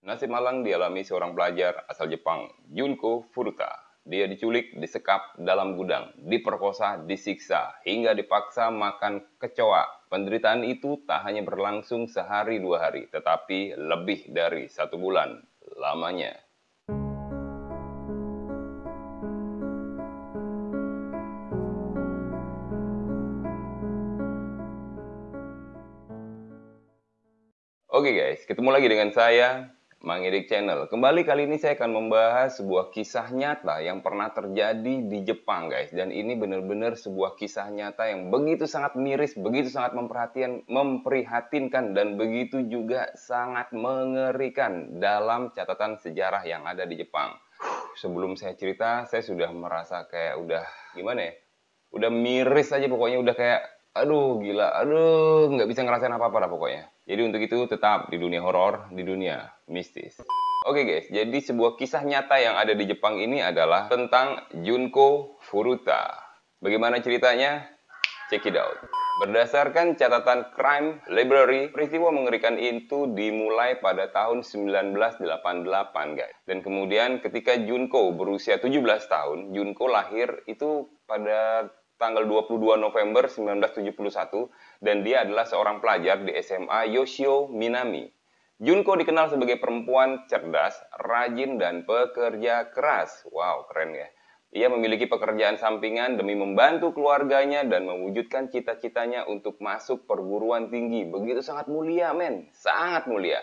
Nasib malang dialami seorang pelajar asal Jepang, Junko Furuta. Dia diculik, disekap dalam gudang, diperkosa, disiksa, hingga dipaksa makan kecoa. Penderitaan itu tak hanya berlangsung sehari dua hari, tetapi lebih dari satu bulan lamanya. Oke guys, ketemu lagi dengan saya, Mang Edik Channel. Kembali kali ini saya akan membahas sebuah kisah nyata yang pernah terjadi di Jepang guys. Dan ini benar-benar sebuah kisah nyata yang begitu sangat miris, begitu sangat memperhatian, memprihatinkan, dan begitu juga sangat mengerikan dalam catatan sejarah yang ada di Jepang. Sebelum saya cerita, saya sudah merasa kayak udah gimana ya? Udah miris aja pokoknya, udah kayak aduh gila, aduh nggak bisa ngerasain apa-apa lah pokoknya. Jadi untuk itu tetap di dunia horor, di dunia mistis. Oke guys, jadi sebuah kisah nyata yang ada di Jepang ini adalah tentang Junko Furuta. Bagaimana ceritanya? Check it out. Berdasarkan catatan Crime Library, peristiwa mengerikan itu dimulai pada tahun 1988 guys. Dan kemudian ketika Junko berusia 17 tahun, Junko lahir itu pada tanggal 22 November 1971 dan dia adalah seorang pelajar di SMA Yoshio Minami. Junko dikenal sebagai perempuan cerdas, rajin, dan pekerja keras. Wow, keren ya. Ia memiliki pekerjaan sampingan demi membantu keluarganya dan mewujudkan cita-citanya untuk masuk perguruan tinggi. Begitu sangat mulia, men. Sangat mulia.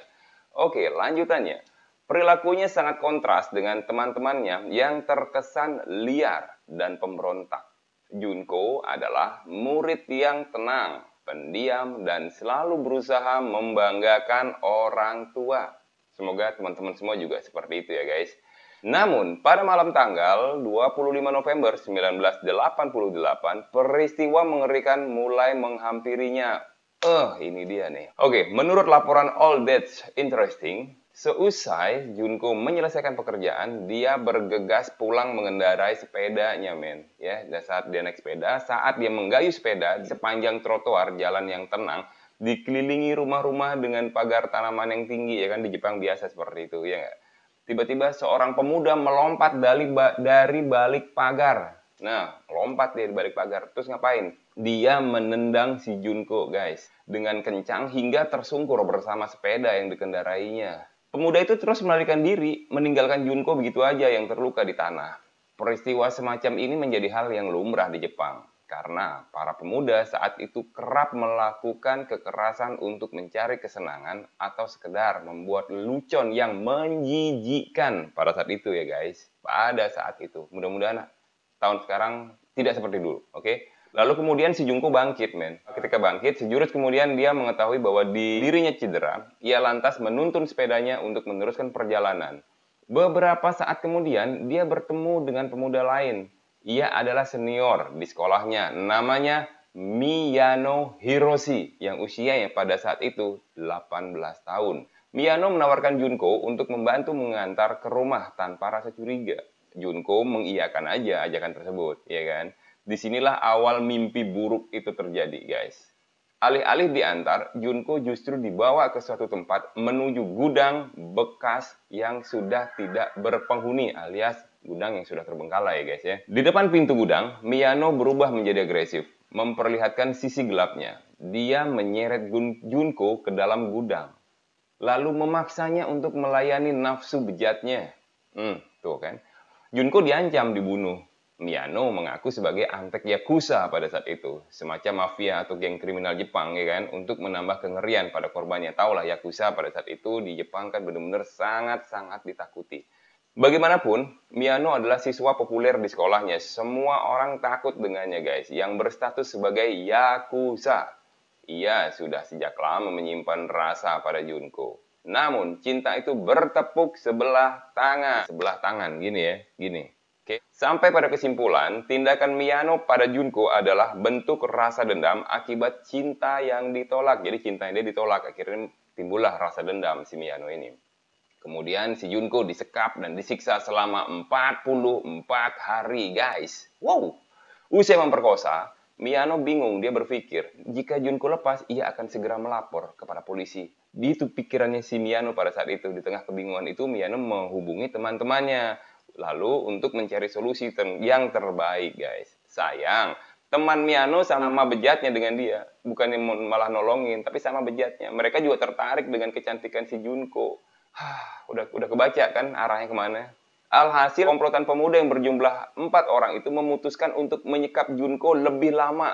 Oke, lanjutannya. Perilakunya sangat kontras dengan teman-temannya yang terkesan liar dan pemberontak. Junko adalah murid yang tenang, pendiam, dan selalu berusaha membanggakan orang tua. Semoga teman-teman semua juga seperti itu ya guys. Namun, pada malam tanggal 25 November 1988, peristiwa mengerikan mulai menghampirinya. Eh, uh, ini dia nih. Oke, menurut laporan All That's Interesting, Seusai Junko menyelesaikan pekerjaan, dia bergegas pulang mengendarai sepedanya, men. Ya, dan saat dia naik sepeda, saat dia menggayuh sepeda di sepanjang trotoar jalan yang tenang, dikelilingi rumah-rumah dengan pagar tanaman yang tinggi, ya kan di Jepang biasa seperti itu, ya? Tiba-tiba seorang pemuda melompat dari, dari balik pagar. Nah, lompat dia di balik pagar. Terus ngapain? Dia menendang si Junko, guys. Dengan kencang hingga tersungkur bersama sepeda yang dikendarainya. Pemuda itu terus melarikan diri, meninggalkan Junko begitu aja yang terluka di tanah. Peristiwa semacam ini menjadi hal yang lumrah di Jepang, karena para pemuda saat itu kerap melakukan kekerasan untuk mencari kesenangan atau sekedar membuat lucon yang menjijikkan pada saat itu ya guys. Pada saat itu. Mudah-mudahan tahun sekarang tidak seperti dulu, oke? Okay? Lalu kemudian si Junko bangkit, men. Ketika bangkit, sejurus kemudian dia mengetahui bahwa di dirinya cedera. Ia lantas menuntun sepedanya untuk meneruskan perjalanan. Beberapa saat kemudian, dia bertemu dengan pemuda lain. Ia adalah senior di sekolahnya. Namanya Miyano Hiroshi, yang usianya pada saat itu 18 tahun. Miyano menawarkan Junko untuk membantu mengantar ke rumah tanpa rasa curiga. Junko mengiyakan aja ajakan tersebut, ya kan? Di sinilah awal mimpi buruk itu terjadi, guys. Alih-alih diantar, Junko justru dibawa ke suatu tempat menuju gudang bekas yang sudah tidak berpenghuni alias gudang yang sudah terbengkalai guys ya. Di depan pintu gudang, Miyano berubah menjadi agresif, memperlihatkan sisi gelapnya. Dia menyeret Junko ke dalam gudang, lalu memaksanya untuk melayani nafsu bejatnya. Hmm, tuh kan. Junko diancam dibunuh, Miyano mengaku sebagai antek Yakuza pada saat itu, semacam mafia atau geng kriminal Jepang ya kan, untuk menambah kengerian pada korbannya. Taulah Yakuza pada saat itu di Jepang kan benar-benar sangat-sangat ditakuti. Bagaimanapun, Miyano adalah siswa populer di sekolahnya. Semua orang takut dengannya guys, yang berstatus sebagai Yakuza. Ia sudah sejak lama menyimpan rasa pada Junko. Namun, cinta itu bertepuk sebelah tangan. Sebelah tangan, gini ya, gini Oke, sampai pada kesimpulan, tindakan Miyano pada Junko adalah bentuk rasa dendam akibat cinta yang ditolak. Jadi cinta yang dia ditolak, akhirnya timbullah rasa dendam si Miyano ini. Kemudian si Junko disekap dan disiksa selama 44 hari, guys. Wow! Usai memperkosa, Miyano bingung, dia berpikir, jika Junko lepas, ia akan segera melapor kepada polisi Di itu pikirannya si Miano pada saat itu. Di tengah kebingungan itu, Miano menghubungi teman-temannya. Lalu untuk mencari solusi yang terbaik, guys. Sayang, teman Miano sama bejatnya dengan dia. Bukannya malah nolongin, tapi sama bejatnya. Mereka juga tertarik dengan kecantikan si Junko. Hah, udah udah kebaca kan arahnya ke mana? Alhasil, komplotan pemuda yang berjumlah empat orang itu memutuskan untuk menyekap Junko lebih lama.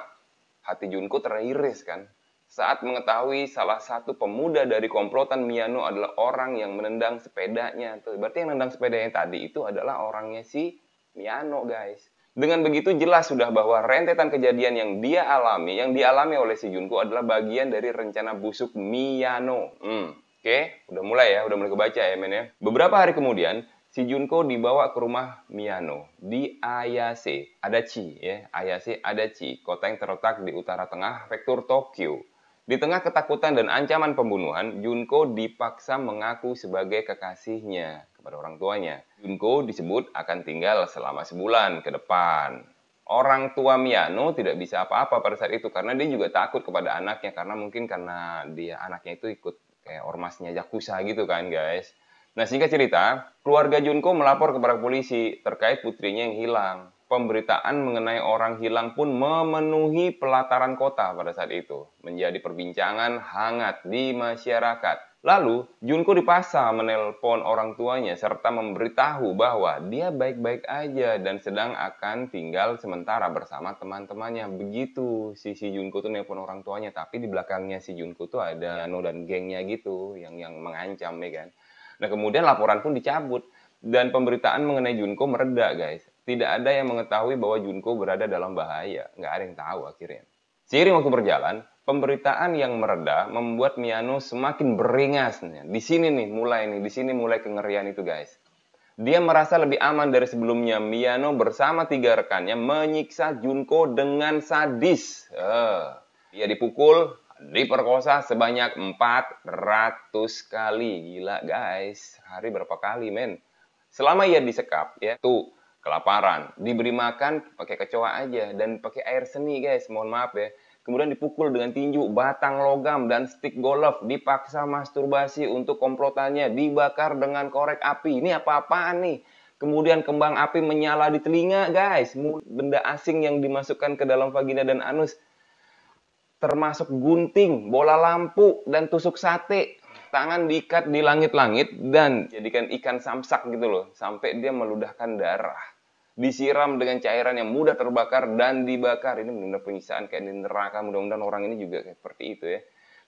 Hati Junko teriris kan. Saat mengetahui salah satu pemuda dari komplotan Miano adalah orang yang menendang sepedanya. Tuh, berarti yang menendang sepedanya tadi itu adalah orangnya si Miano, guys. Dengan begitu jelas sudah bahwa rentetan kejadian yang dia alami, yang dialami oleh si Junko adalah bagian dari rencana busuk Miano. Hmm, Oke, udah mulai ya, udah mulai kebaca ya men ya. Beberapa hari kemudian, si Junko dibawa ke rumah Miyano di Ayase, Adachi ya, Ayase Adachi, kota yang terletak di utara tengah prefektur Tokyo. Di tengah ketakutan dan ancaman pembunuhan, Junko dipaksa mengaku sebagai kekasihnya kepada orang tuanya. Junko disebut akan tinggal selama sebulan ke depan. Orang tua Miyano tidak bisa apa-apa pada saat itu karena dia juga takut kepada anaknya karena mungkin karena dia anaknya itu ikut kayak ormasnya Yakuza gitu kan guys. Nah, singkat cerita, keluarga Junko melapor kepada polisi terkait putrinya yang hilang. Pemberitaan mengenai orang hilang pun memenuhi pelataran kota pada saat itu, menjadi perbincangan hangat di masyarakat. Lalu, Junko dipaksa menelpon orang tuanya serta memberitahu bahwa dia baik-baik aja dan sedang akan tinggal sementara bersama teman-temannya. Begitu si si Junko tuh nelpon orang tuanya, tapi di belakangnya si Junko tuh ada Yano dan gengnya gitu yang yang mengancam ya kan. Nah kemudian laporan pun dicabut dan pemberitaan mengenai Junko mereda guys. Tidak ada yang mengetahui bahwa Junko berada dalam bahaya. Nggak ada yang tahu akhirnya. Seiring waktu berjalan, pemberitaan yang mereda membuat Miano semakin beringas. Di sini nih mulai nih, di sini mulai kengerian itu guys. Dia merasa lebih aman dari sebelumnya. Miano bersama tiga rekannya menyiksa Junko dengan sadis. Uh, dia dipukul, diperkosa sebanyak 400 kali. Gila guys, hari berapa kali men? Selama ia disekap ya, tuh kelaparan, diberi makan pakai kecoa aja dan pakai air seni guys, mohon maaf ya. Kemudian dipukul dengan tinju, batang logam, dan stick golf. Dipaksa masturbasi untuk komplotannya. Dibakar dengan korek api. Ini apa-apaan nih? Kemudian kembang api menyala di telinga, guys. Benda asing yang dimasukkan ke dalam vagina dan anus termasuk gunting, bola lampu, dan tusuk sate. Tangan diikat di langit-langit dan jadikan ikan samsak gitu loh, sampai dia meludahkan darah. Disiram dengan cairan yang mudah terbakar dan dibakar. Ini benar-benar penyiksaan kayak di neraka. Mudah-mudahan orang ini juga seperti itu ya.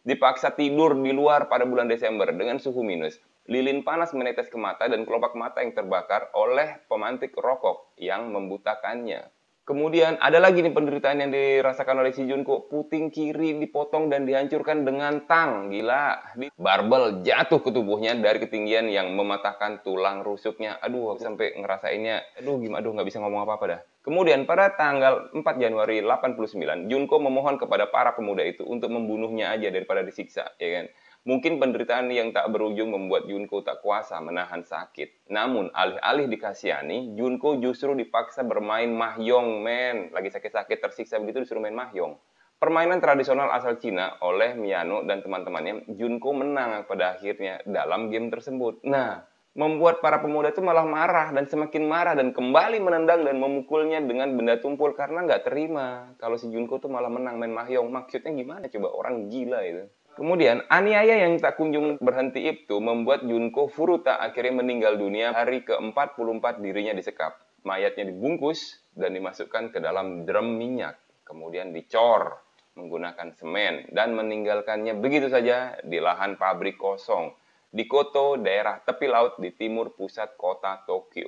Dipaksa tidur di luar pada bulan Desember dengan suhu minus. Lilin panas menetes ke mata dan kelopak mata yang terbakar oleh pemantik rokok yang membutakannya. Kemudian ada lagi nih penderitaan yang dirasakan oleh si Junko. Puting kiri dipotong dan dihancurkan dengan tang. Gila. Barbel jatuh ke tubuhnya dari ketinggian yang mematahkan tulang rusuknya. Aduh, sampai ngerasainnya. Aduh, gimana? Aduh, nggak bisa ngomong apa-apa dah. Kemudian pada tanggal 4 Januari 89, Junko memohon kepada para pemuda itu untuk membunuhnya aja daripada disiksa, ya kan? Mungkin penderitaan yang tak berujung membuat Junko tak kuasa menahan sakit. Namun, alih-alih dikasihani, Junko justru dipaksa bermain mahjong, men. Lagi sakit-sakit tersiksa begitu disuruh main mahjong. Permainan tradisional asal Cina oleh Miyano dan teman-temannya, Junko menang pada akhirnya dalam game tersebut. Nah, membuat para pemuda itu malah marah dan semakin marah dan kembali menendang dan memukulnya dengan benda tumpul karena nggak terima kalau si Junko tuh malah menang main mahjong. Maksudnya gimana coba orang gila itu. Kemudian, aniaya yang tak kunjung berhenti itu membuat Junko Furuta akhirnya meninggal dunia hari ke-44 dirinya disekap. Mayatnya dibungkus dan dimasukkan ke dalam drum minyak. Kemudian dicor menggunakan semen dan meninggalkannya begitu saja di lahan pabrik kosong di Koto, daerah tepi laut di timur pusat kota Tokyo.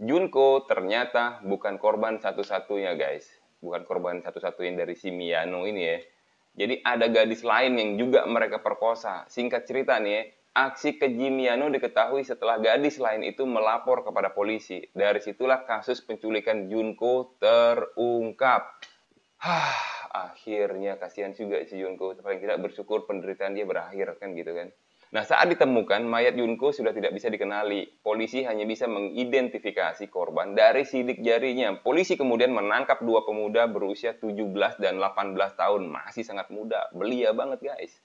Junko ternyata bukan korban satu-satunya guys. Bukan korban satu-satunya dari si Miyano ini ya jadi ada gadis lain yang juga mereka perkosa. Singkat cerita nih, aksi keji Miano diketahui setelah gadis lain itu melapor kepada polisi. Dari situlah kasus penculikan Junko terungkap. Hah, akhirnya kasihan juga si Junko. Paling tidak bersyukur penderitaan dia berakhir kan gitu kan. Nah, saat ditemukan, mayat Yunko sudah tidak bisa dikenali. Polisi hanya bisa mengidentifikasi korban dari sidik jarinya. Polisi kemudian menangkap dua pemuda berusia 17 dan 18 tahun. Masih sangat muda. Belia banget, guys.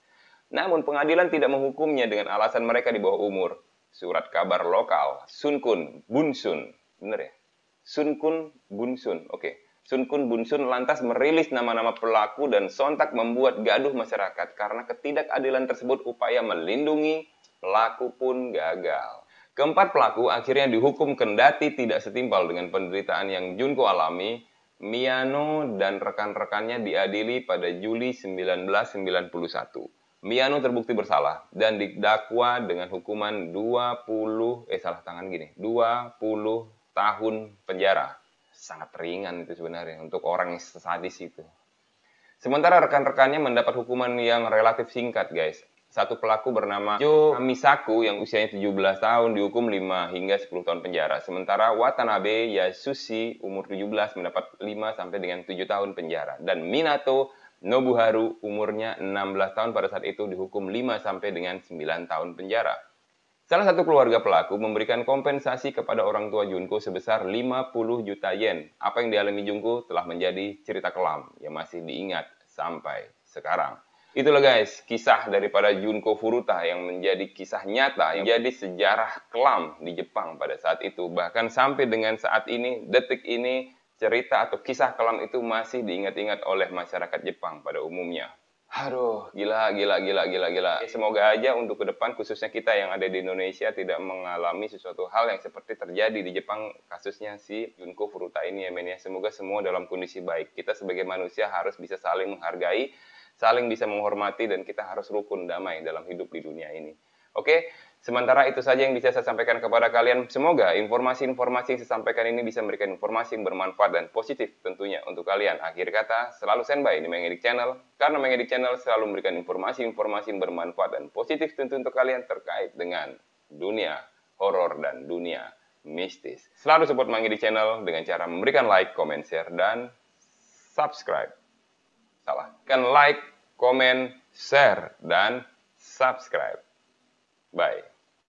Namun pengadilan tidak menghukumnya dengan alasan mereka di bawah umur. Surat kabar lokal, Sun Kun, Bun Sun. Bener ya? Sun Kun, Bun Sun. Sun Kun Bun Sun lantas merilis nama-nama pelaku dan sontak membuat gaduh masyarakat karena ketidakadilan tersebut upaya melindungi pelaku pun gagal. Keempat pelaku akhirnya dihukum kendati tidak setimpal dengan penderitaan yang Junko alami. Miano dan rekan-rekannya diadili pada Juli 1991. Miano terbukti bersalah dan didakwa dengan hukuman 20 eh salah tangan gini, 20 tahun penjara sangat ringan itu sebenarnya untuk orang yang sadis itu. Sementara rekan-rekannya mendapat hukuman yang relatif singkat, guys. Satu pelaku bernama Jo Misaku yang usianya 17 tahun dihukum 5 hingga 10 tahun penjara. Sementara Watanabe Yasushi umur 17 mendapat 5 sampai dengan 7 tahun penjara. Dan Minato Nobuharu umurnya 16 tahun pada saat itu dihukum 5 sampai dengan 9 tahun penjara. Salah satu keluarga pelaku memberikan kompensasi kepada orang tua Junko sebesar 50 juta yen. Apa yang dialami Junko telah menjadi cerita kelam yang masih diingat sampai sekarang. Itulah guys, kisah daripada Junko Furuta yang menjadi kisah nyata, yang jadi sejarah kelam di Jepang pada saat itu. Bahkan sampai dengan saat ini, detik ini, cerita atau kisah kelam itu masih diingat-ingat oleh masyarakat Jepang pada umumnya. Aduh, gila, gila, gila, gila, gila. Semoga aja untuk ke depan, khususnya kita yang ada di Indonesia, tidak mengalami sesuatu hal yang seperti terjadi di Jepang, kasusnya si Junko Furuta ini ya, men ya. Semoga semua dalam kondisi baik. Kita sebagai manusia harus bisa saling menghargai, saling bisa menghormati, dan kita harus rukun damai dalam hidup di dunia ini. Oke, Sementara itu saja yang bisa saya sampaikan kepada kalian. Semoga informasi-informasi yang saya sampaikan ini bisa memberikan informasi yang bermanfaat dan positif tentunya untuk kalian. Akhir kata, selalu standby di Mengedik Channel. Karena Mengedik Channel selalu memberikan informasi-informasi yang bermanfaat dan positif tentu untuk kalian terkait dengan dunia horor dan dunia mistis. Selalu support Mengedik Channel dengan cara memberikan like, comment, share, dan subscribe. Salah. Kan like, comment, share, dan subscribe. Bye.